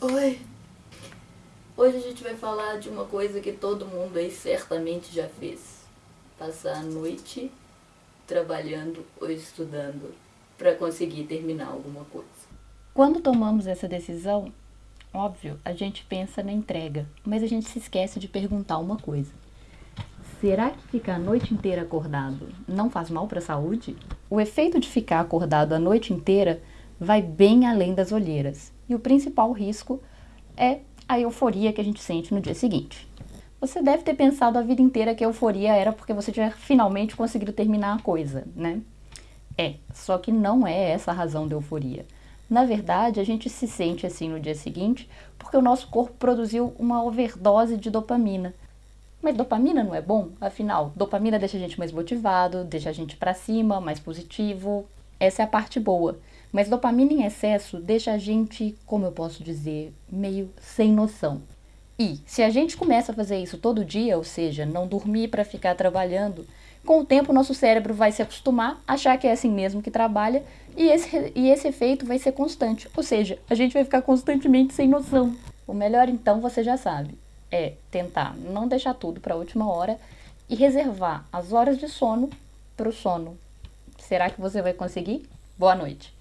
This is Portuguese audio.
Oi. Hoje a gente vai falar de uma coisa que todo mundo aí certamente já fez. Passar a noite trabalhando ou estudando para conseguir terminar alguma coisa. Quando tomamos essa decisão, óbvio, a gente pensa na entrega, mas a gente se esquece de perguntar uma coisa. Será que ficar a noite inteira acordado não faz mal para a saúde? O efeito de ficar acordado a noite inteira vai bem além das olheiras. E o principal risco é a euforia que a gente sente no dia seguinte. Você deve ter pensado a vida inteira que a euforia era porque você tinha finalmente conseguido terminar a coisa, né? É, só que não é essa a razão da euforia. Na verdade, a gente se sente assim no dia seguinte porque o nosso corpo produziu uma overdose de dopamina. Mas dopamina não é bom? Afinal, dopamina deixa a gente mais motivado, deixa a gente para cima, mais positivo. Essa é a parte boa. Mas dopamina em excesso deixa a gente, como eu posso dizer, meio sem noção. E se a gente começa a fazer isso todo dia, ou seja, não dormir para ficar trabalhando, com o tempo nosso cérebro vai se acostumar, achar que é assim mesmo que trabalha, e esse, e esse efeito vai ser constante. Ou seja, a gente vai ficar constantemente sem noção. O melhor então, você já sabe, é tentar não deixar tudo para a última hora e reservar as horas de sono para o sono. Será que você vai conseguir? Boa noite!